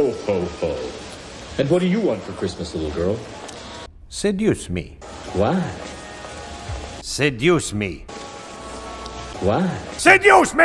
Ho, ho, ho. And what do you want for Christmas, little girl? Seduce me. Why? Seduce me. Why? Seduce me!